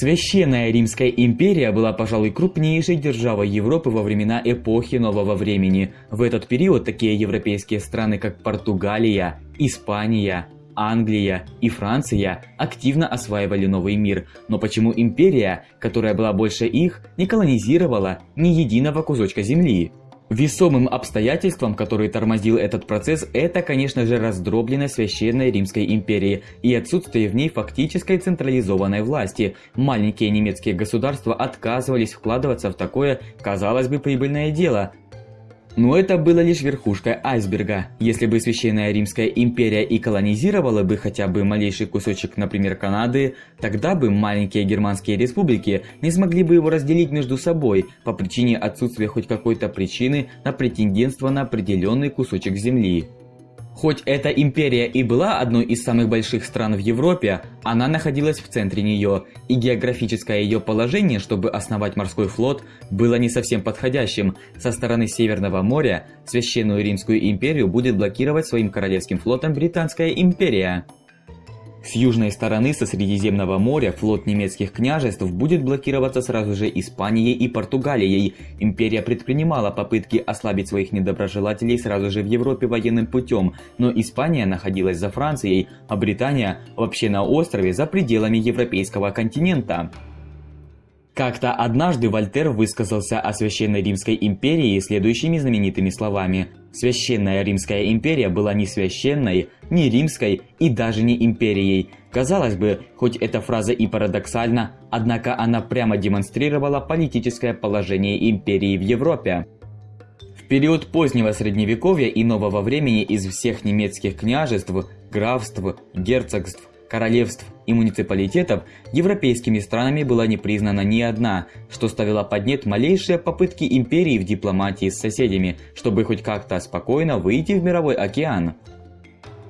Священная Римская империя была, пожалуй, крупнейшей державой Европы во времена эпохи Нового Времени. В этот период такие европейские страны, как Португалия, Испания, Англия и Франция активно осваивали новый мир, но почему империя, которая была больше их, не колонизировала ни единого кусочка земли? Весомым обстоятельством, который тормозил этот процесс, это, конечно же, раздробленность Священной Римской империи и отсутствие в ней фактической централизованной власти. Маленькие немецкие государства отказывались вкладываться в такое, казалось бы, прибыльное дело, но это было лишь верхушкой айсберга. Если бы Священная Римская империя и колонизировала бы хотя бы малейший кусочек, например, Канады, тогда бы маленькие германские республики не смогли бы его разделить между собой по причине отсутствия хоть какой-то причины на претендентство на определенный кусочек земли. Хоть эта империя и была одной из самых больших стран в Европе, она находилась в центре нее, и географическое ее положение, чтобы основать морской флот, было не совсем подходящим. Со стороны Северного моря Священную Римскую империю будет блокировать своим королевским флотом Британская империя. С южной стороны со Средиземного моря флот немецких княжеств будет блокироваться сразу же Испанией и Португалией. Империя предпринимала попытки ослабить своих недоброжелателей сразу же в Европе военным путем, но Испания находилась за Францией, а Британия вообще на острове за пределами европейского континента. Как-то однажды Вольтер высказался о Священной Римской империи следующими знаменитыми словами. Священная Римская империя была не священной, не римской и даже не империей. Казалось бы, хоть эта фраза и парадоксальна, однако она прямо демонстрировала политическое положение империи в Европе. В период позднего средневековья и нового времени из всех немецких княжеств, графств, герцогств, королевств и муниципалитетов европейскими странами была не признана ни одна, что ставило под нет малейшие попытки империи в дипломатии с соседями, чтобы хоть как-то спокойно выйти в мировой океан.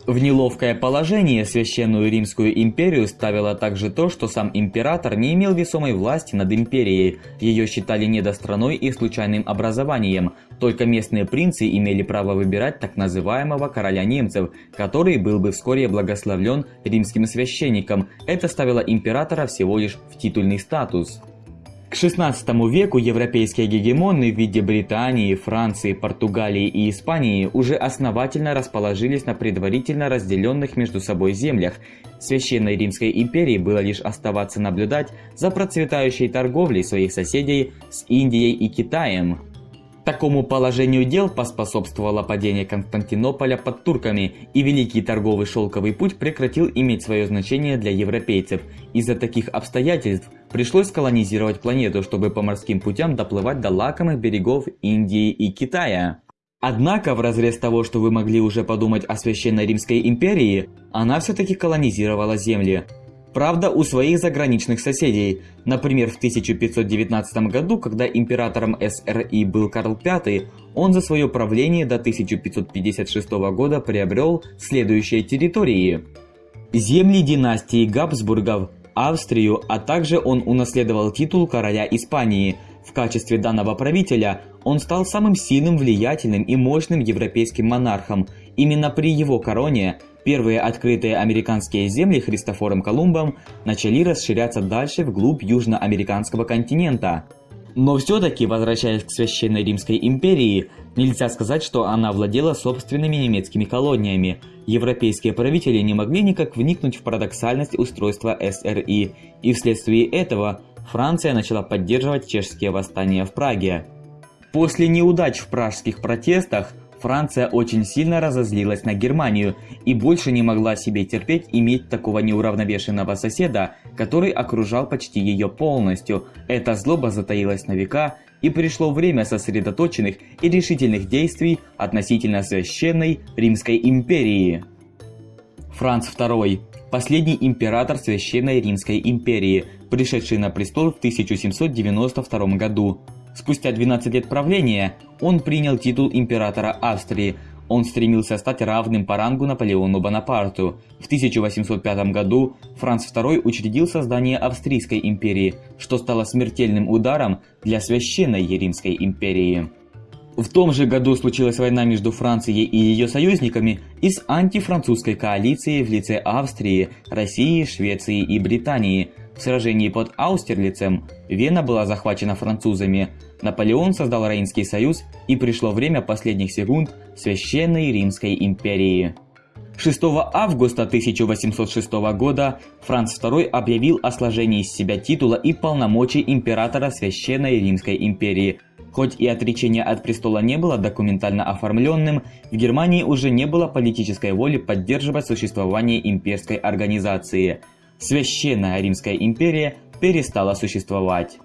В неловкое положение Священную Римскую империю ставило также то, что сам император не имел весомой власти над империей, ее считали недостраной и случайным образованием, только местные принцы имели право выбирать так называемого короля немцев, который был бы вскоре благословлен римским священником, это ставило императора всего лишь в титульный статус. К XVI веку европейские гегемоны в виде Британии, Франции, Португалии и Испании уже основательно расположились на предварительно разделенных между собой землях. Священной Римской империи было лишь оставаться наблюдать за процветающей торговлей своих соседей с Индией и Китаем. Такому положению дел поспособствовало падение Константинополя под турками, и Великий торговый шелковый путь прекратил иметь свое значение для европейцев. Из-за таких обстоятельств пришлось колонизировать планету, чтобы по морским путям доплывать до лакомых берегов Индии и Китая. Однако, в разрез того, что вы могли уже подумать о Священной Римской империи, она все-таки колонизировала земли. Правда, у своих заграничных соседей. Например, в 1519 году, когда императором СРИ был Карл V, он за свое правление до 1556 года приобрел следующие территории. Земли династии Габсбургов, Австрию, а также он унаследовал титул короля Испании. В качестве данного правителя он стал самым сильным, влиятельным и мощным европейским монархом. Именно при его короне Первые открытые американские земли Христофором Колумбом начали расширяться дальше вглубь южноамериканского континента. Но все-таки, возвращаясь к Священной Римской империи, нельзя сказать, что она владела собственными немецкими колониями. Европейские правители не могли никак вникнуть в парадоксальность устройства СРИ, и вследствие этого Франция начала поддерживать чешские восстания в Праге. После неудач в пражских протестах Франция очень сильно разозлилась на Германию и больше не могла себе терпеть иметь такого неуравновешенного соседа, который окружал почти ее полностью. Эта злоба затаилась на века, и пришло время сосредоточенных и решительных действий относительно священной Римской империи. Франц II – последний император Священной Римской империи, пришедший на престол в 1792 году. Спустя 12 лет правления он принял титул императора Австрии. Он стремился стать равным по рангу Наполеону Бонапарту. В 1805 году Франц II учредил создание Австрийской империи, что стало смертельным ударом для Священной Римской империи. В том же году случилась война между Францией и ее союзниками и с антифранцузской коалицией в лице Австрии, России, Швеции и Британии – В сражении под Аустерлицем Вена была захвачена французами, Наполеон создал Рейнский союз и пришло время последних секунд Священной Римской империи. 6 августа 1806 года Франц II объявил о сложении из себя титула и полномочий императора Священной Римской империи. Хоть и отречение от престола не было документально оформленным, в Германии уже не было политической воли поддерживать существование имперской организации. Священная Римская империя перестала существовать.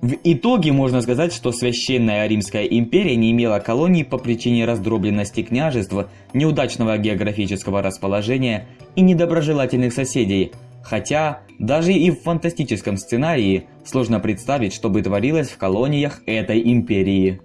В итоге можно сказать, что Священная Римская империя не имела колоний по причине раздробленности княжеств, неудачного географического расположения и недоброжелательных соседей, хотя даже и в фантастическом сценарии сложно представить, что бы творилось в колониях этой империи.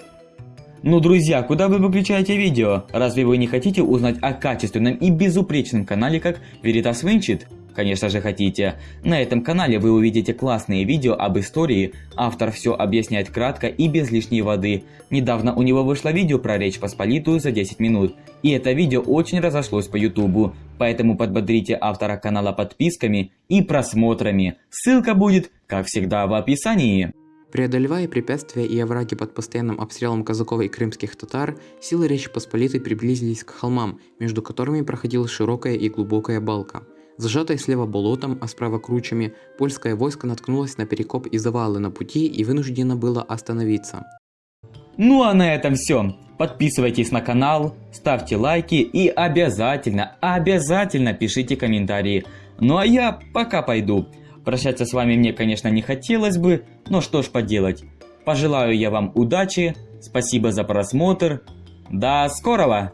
Ну, друзья, куда вы выключаете видео? Разве вы не хотите узнать о качественном и безупречном канале, как Veritas Винчит? Конечно же хотите. На этом канале вы увидите классные видео об истории, автор все объясняет кратко и без лишней воды. Недавно у него вышло видео про Речь Посполитую за 10 минут, и это видео очень разошлось по ютубу, поэтому подбодрите автора канала подписками и просмотрами. Ссылка будет, как всегда, в описании. Преодолевая препятствия и овраги под постоянным обстрелом казаков и крымских татар, силы Речи Посполитой приблизились к холмам, между которыми проходила широкая и глубокая балка. Зажатое слева болотом, а справа кручами, польское войско наткнулось на перекоп и завалы на пути и вынуждено было остановиться. Ну а на этом все. Подписывайтесь на канал, ставьте лайки и обязательно, обязательно пишите комментарии. Ну а я пока пойду. Прощаться с вами мне, конечно, не хотелось бы, но что ж поделать. Пожелаю я вам удачи, спасибо за просмотр. До скорого!